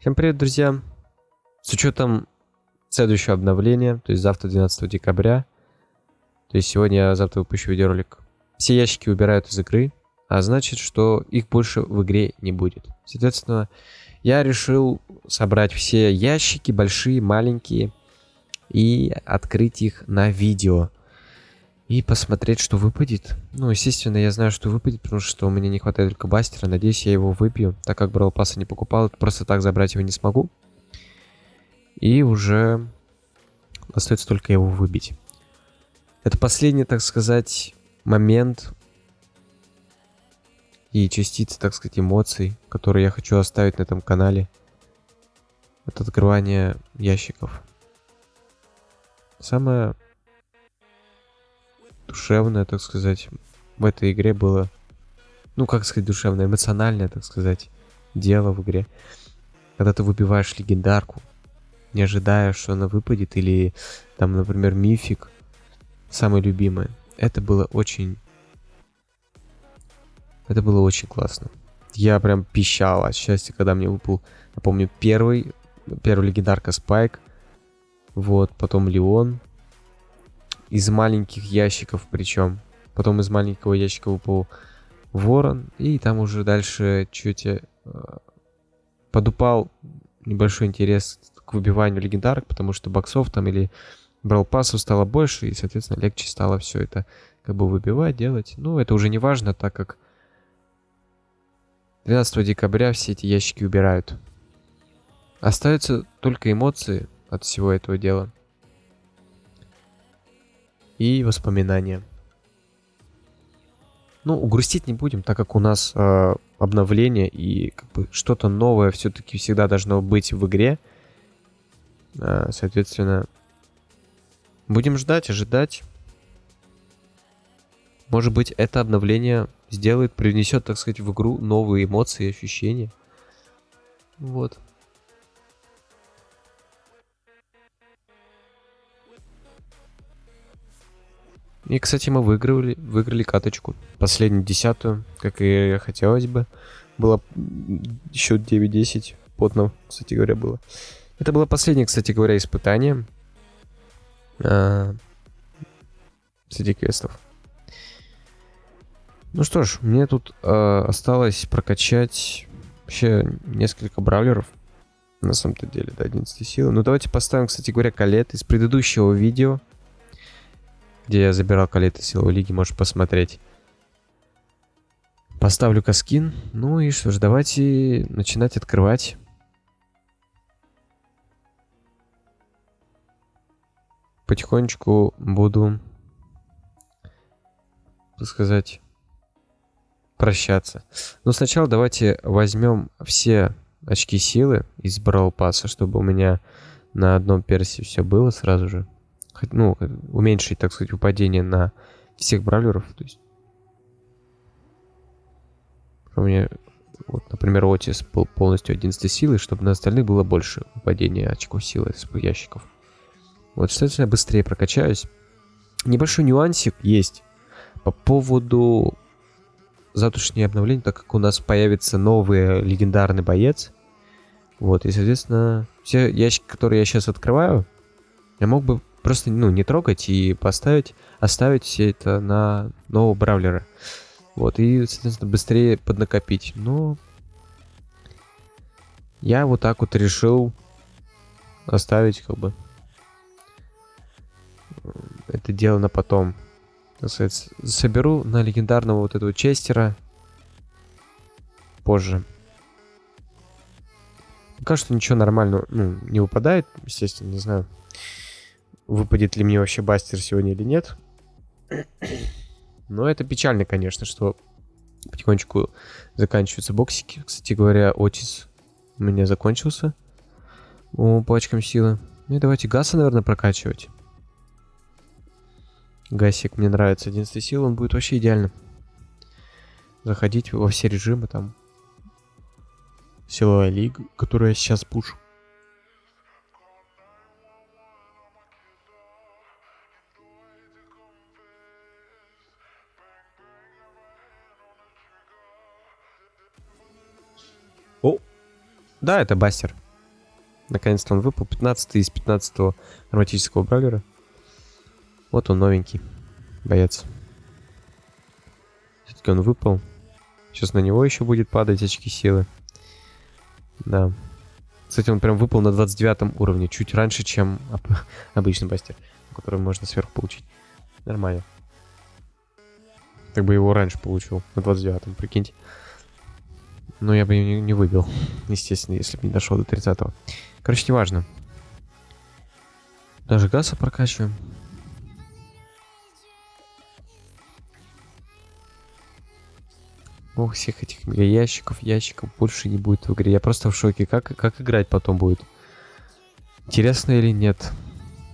Всем привет, друзья! С учетом следующего обновления, то есть завтра 12 декабря, то есть сегодня я завтра выпущу видеоролик, все ящики убирают из игры, а значит, что их больше в игре не будет. Соответственно, я решил собрать все ящики, большие, маленькие, и открыть их на видео. И посмотреть, что выпадет. Ну, естественно, я знаю, что выпадет, потому что у меня не хватает только бастера. Надеюсь, я его выбью, так как Брал Пасса не покупал. Просто так забрать его не смогу. И уже остается только его выбить. Это последний, так сказать, момент и частицы, так сказать, эмоций, которые я хочу оставить на этом канале. Это открывание ящиков. Самое душевное, так сказать, в этой игре было, ну, как сказать, душевное, эмоциональное, так сказать, дело в игре. Когда ты выбиваешь легендарку, не ожидая, что она выпадет, или там, например, мифик, самый любимый. Это было очень... Это было очень классно. Я прям пищал от счастья, когда мне выпал, напомню, первый, первая легендарка Спайк, вот, потом Леон, из маленьких ящиков причем. Потом из маленького ящика выпал ворон. И там уже дальше чуть э, подупал небольшой интерес к выбиванию легендарок, потому что боксов там или брал пассов стало больше, и, соответственно, легче стало все это как бы выбивать, делать. Ну, это уже не важно, так как 12 декабря все эти ящики убирают. Остаются только эмоции от всего этого дела и воспоминания. Ну, грустить не будем, так как у нас э, обновление и как бы что-то новое все-таки всегда должно быть в игре. Э, соответственно, будем ждать, ожидать. Может быть, это обновление сделает, привнесет, так сказать, в игру новые эмоции и ощущения. Вот. И, кстати, мы выиграли, выиграли каточку. Последнюю десятую, как и хотелось бы. Было счет 9-10. Потно, кстати говоря, было. Это было последнее, кстати говоря, испытание. А, среди квестов. Ну что ж, мне тут а, осталось прокачать вообще несколько бравлеров. На самом-то деле, до 11 силы. Ну давайте поставим, кстати говоря, калет из предыдущего видео где я забирал калиты силовой лиги, можешь посмотреть. Поставлю каскин. Ну и что ж, давайте начинать открывать. Потихонечку буду, так сказать, прощаться. Но сначала давайте возьмем все очки силы из Брау Пасса, чтобы у меня на одном персе все было сразу же ну, уменьшить, так сказать, выпадение на всех бравлеров. То есть у меня, вот, например, Отис был полностью 11 силы, чтобы на остальных было больше выпадения очков силы из ящиков. Вот, соответственно, я быстрее прокачаюсь. Небольшой нюансик есть по поводу завтрашнего обновления, так как у нас появится новый легендарный боец. Вот, и, соответственно, все ящики, которые я сейчас открываю, я мог бы Просто, ну, не трогать и поставить, оставить все это на нового бравлера. Вот, и, соответственно, быстрее поднакопить. Но я вот так вот решил оставить, как бы, это дело на потом. Так соберу на легендарного вот этого Честера позже. Пока что ничего нормального ну, не выпадает, естественно, не знаю выпадет ли мне вообще бастер сегодня или нет. Но это печально, конечно, что потихонечку заканчиваются боксики. Кстати говоря, Отис у меня закончился по пачкам силы. Ну и давайте Гаса, наверное, прокачивать. Гасик мне нравится 11 сил, он будет вообще идеально. Заходить во все режимы там. Силовая лига, которую я сейчас пушу. Да, это бастер. Наконец-то он выпал. 15 из 15 ароматического бравлера. Вот он новенький. Боец. Все-таки он выпал. Сейчас на него еще будет падать очки силы. Да. Кстати, он прям выпал на 29 уровне, чуть раньше, чем обычный бастер, который можно сверху получить. Нормально. Так бы его раньше получил, на 29-м, прикиньте. Но я бы не, не выбил, естественно, если бы не дошел до 30-го. Короче, неважно. Даже газа прокачиваем. Ох, всех этих ящиков, ящиков больше не будет в игре. Я просто в шоке. Как, как играть потом будет? Интересно или нет?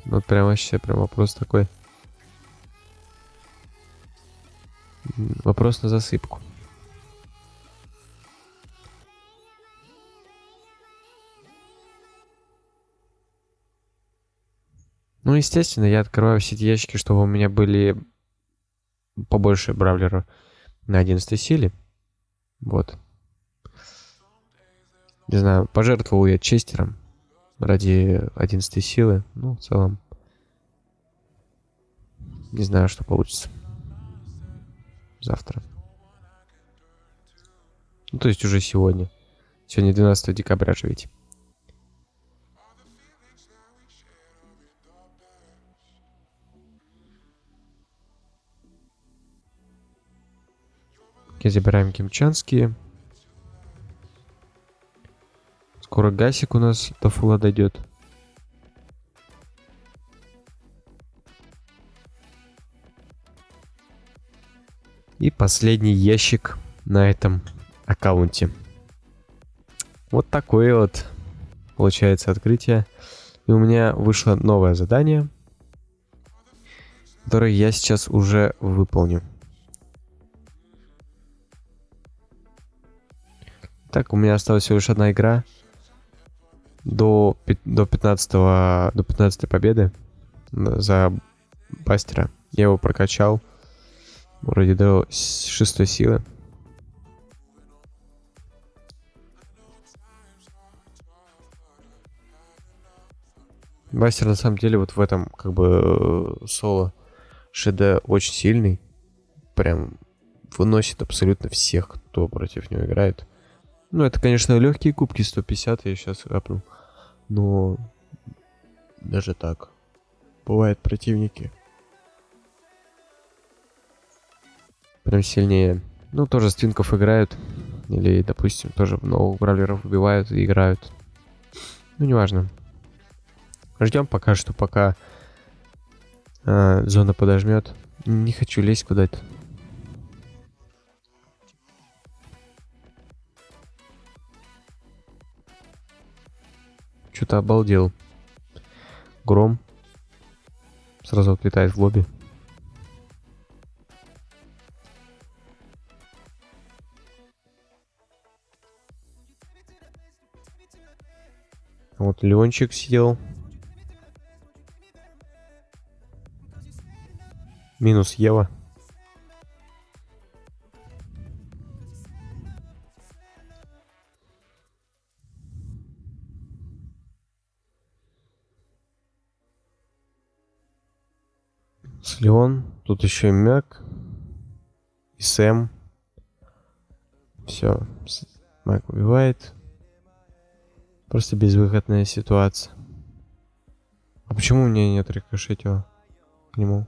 Вот прям вообще прям вопрос такой. Вопрос на засыпку. Ну, естественно, я открываю все эти ящики, чтобы у меня были побольше бравлера на 11 силе. Вот. Не знаю, пожертвовал я честером ради 11 силы. Ну, в целом. Не знаю, что получится. Завтра. Ну, то есть уже сегодня. Сегодня 12 декабря ведь. Окей, забираем кимчанские. Скоро гасик у нас до фула дойдет. И последний ящик на этом аккаунте. Вот такое вот получается открытие. И у меня вышло новое задание, которое я сейчас уже выполню. Так, у меня осталась всего лишь одна игра до, до 15 до 15 победы за Бастера. Я его прокачал вроде до шестой силы. Бастер на самом деле вот в этом как бы э, соло ШД очень сильный. Прям выносит абсолютно всех, кто против него играет. Ну, это, конечно, легкие кубки 150, я сейчас апнул. Но даже так. Бывают противники. Прям сильнее. Ну, тоже с играют. Или, допустим, тоже новых бравлеров убивают и играют. Ну, неважно. Ждем пока что, пока э, зона подожмет. Не хочу лезть куда-то. Что-то обалдел. Гром. Сразу отлетает в лобби. Вот Леончик сидел. Минус Ева. Леон. Тут еще и Мэг. И Сэм. Все. Мэг убивает. Просто безвыходная ситуация. А почему у меня нет рикошетила к нему?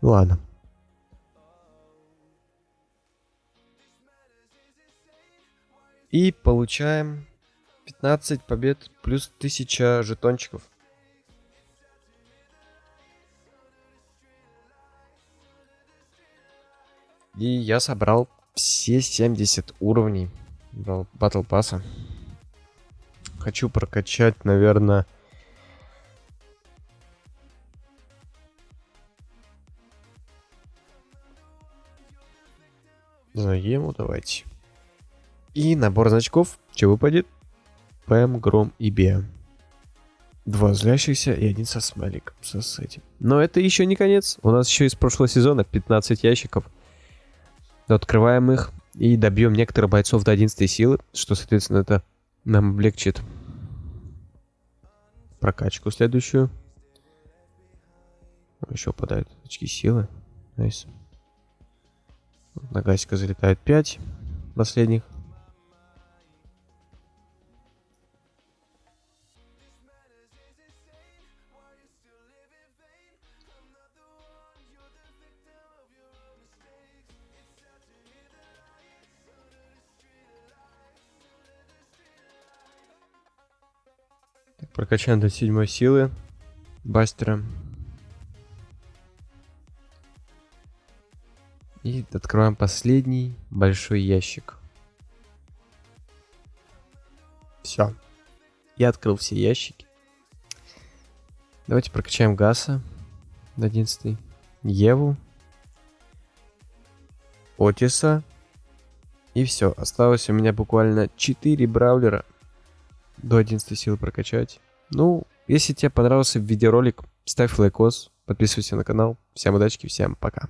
Ну ладно. И получаем 15 побед плюс 1000 жетончиков. И я собрал все 70 уровней батл пасса. Хочу прокачать, наверное... Ему давайте. И набор значков. Что выпадет? ПМ, Гром и Беа. Два злящихся и один со смайликом. Со этим. Но это еще не конец. У нас еще из прошлого сезона 15 ящиков. Открываем их и добьем некоторых бойцов до 11 силы, что, соответственно, это нам облегчит прокачку следующую. Еще попадают очки силы. Nice. На гасика залетает 5 последних. Прокачаем до седьмой силы Бастера. И открываем последний большой ящик. Все. Я открыл все ящики. Давайте прокачаем Гаса до 11. Еву. Отиса. И все. Осталось у меня буквально 4 браулера до 11 силы прокачать. Ну, если тебе понравился видеоролик, ставь лайкос, подписывайся на канал. Всем удачи, всем пока.